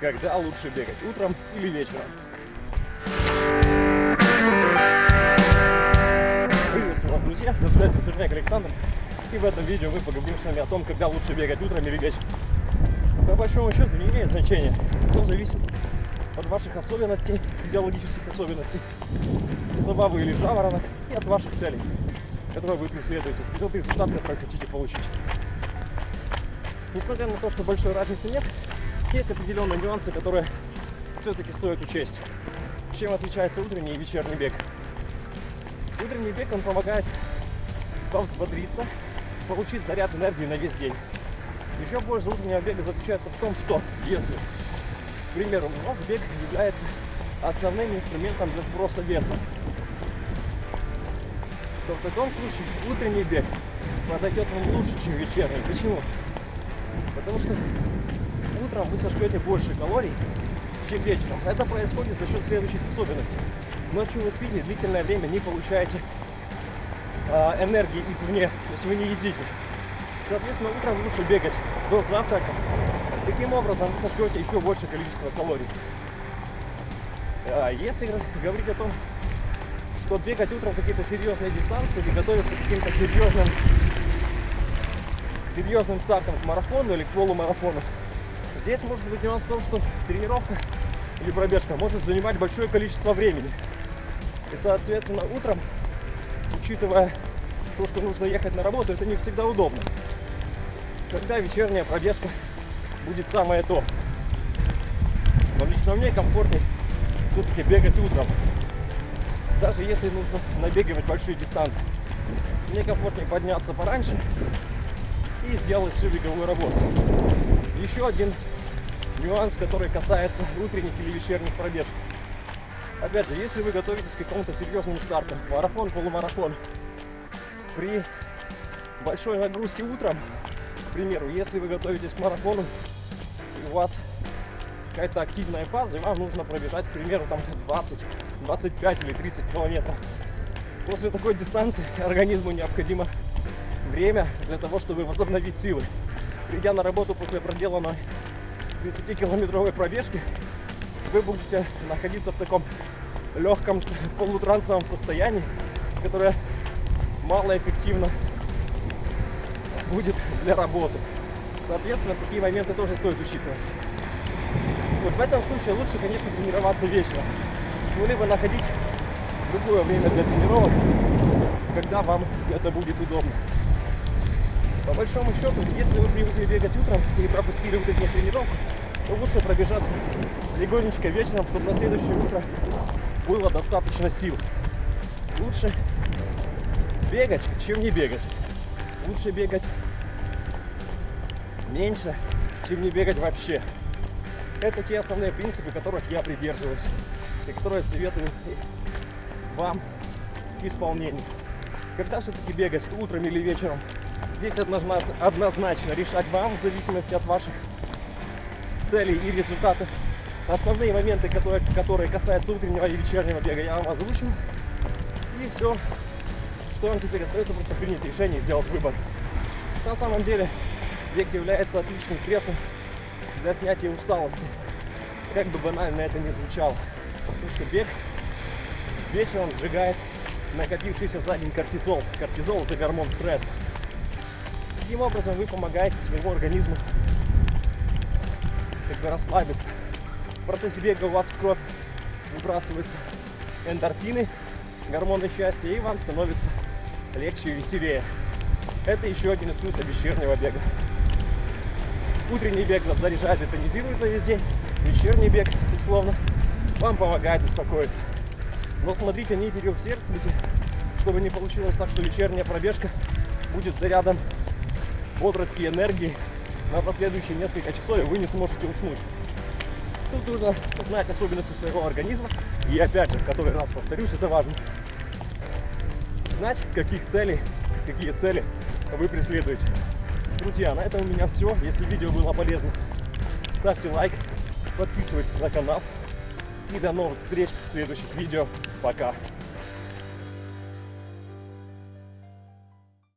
когда лучше бегать, утром или вечером. Приветствую вас, друзья! На связи Сверняк Александр. И в этом видео мы поговорим с вами о том, когда лучше бегать утром или вечером. По большому счету не имеет значения. Все зависит от ваших особенностей, физиологических особенностей, забавы или жаворонок, и от ваших целей, которые вы преследуете, и тот результат, который хотите получить. Несмотря на то, что большой разницы нет, есть определенные нюансы, которые все-таки стоит учесть. Чем отличается утренний и вечерний бег? Утренний бег, он помогает вам взбодриться, получить заряд энергии на весь день. Еще польза утреннего бега заключается в том, что если, к примеру, у вас бег является основным инструментом для сброса веса, то в таком случае утренний бег подойдет вам лучше, чем вечерний. Почему? Потому что утром вы сожгете больше калорий, чем вечером. Это происходит за счет следующих особенностей. Ночью вы спите, длительное время не получаете э, энергии извне, то есть вы не едите. Соответственно, утром лучше бегать до завтрака. Таким образом вы сожгете еще большее количество калорий. А если говорить о том, что бегать утром какие-то серьезные дистанции или готовиться к каким-то серьезным серьезным стартом к марафону или к полумарафону, здесь может быть нюанс в том, что тренировка или пробежка может занимать большое количество времени. И, соответственно, утром, учитывая то, что нужно ехать на работу, это не всегда удобно. Когда вечерняя пробежка будет самое то. Но лично мне комфортнее все-таки бегать утром. Даже если нужно набегивать большие дистанции. Мне комфортнее подняться пораньше и сделать всю беговую работу. Еще один нюанс, который касается утренних или вечерних пробежек. Опять же, если вы готовитесь к какому-то серьезному старту, марафон, полумарафон, при большой нагрузке утром, к примеру, если вы готовитесь к марафону, и у вас какая-то активная фаза, и вам нужно пробежать, к примеру, там 20, 25 или 30 километров. После такой дистанции организму необходимо время для того, чтобы возобновить силы. Придя на работу после проделанной 30-километровой пробежки, вы будете находиться в таком легком полутрансовом состоянии, которое малоэффективно будет для работы. Соответственно, такие моменты тоже стоит учитывать. Вот в этом случае лучше, конечно, тренироваться вечером. Ну, либо находить другое время для тренировок, когда вам это будет удобно. Большому счету, если вы привыкли бегать утром и пропустили утреннюю тренировку, то лучше пробежаться легонечко вечером, чтобы на следующее утро было достаточно сил. Лучше бегать, чем не бегать. Лучше бегать меньше, чем не бегать вообще. Это те основные принципы, которых я придерживаюсь и которые советую вам исполнению. Когда все-таки бегать, утром или вечером, здесь однозначно решать вам в зависимости от ваших целей и результатов. Основные моменты, которые, которые касаются утреннего и вечернего бега, я вам озвучил. И все, что вам теперь остается, просто принять решение и сделать выбор. На самом деле, бег является отличным средством для снятия усталости. Как бы банально это ни звучало. Потому что бег вечером сжигает накопившийся за день кортизол. Кортизол – это гормон стресса. Таким образом вы помогаете своему организму как бы расслабиться. В процессе бега у вас в кровь выбрасываются эндорфины, гормоны счастья, и вам становится легче и веселее. Это еще один из плюсов вечернего бега. Утренний бег вас заряжает тонизирует на весь день. Вечерний бег, условно, вам помогает успокоиться. Но смотрите, не переусердствуйте, чтобы не получилось так, что вечерняя пробежка будет зарядом бодрости и энергии на последующие несколько часов, и вы не сможете уснуть. Тут нужно знать особенности своего организма. И опять же, в который раз повторюсь, это важно. Знать, каких целей, какие цели вы преследуете. Друзья, на этом у меня все. Если видео было полезно, ставьте лайк, подписывайтесь на канал. И до новых встреч в следующих видео. Пока!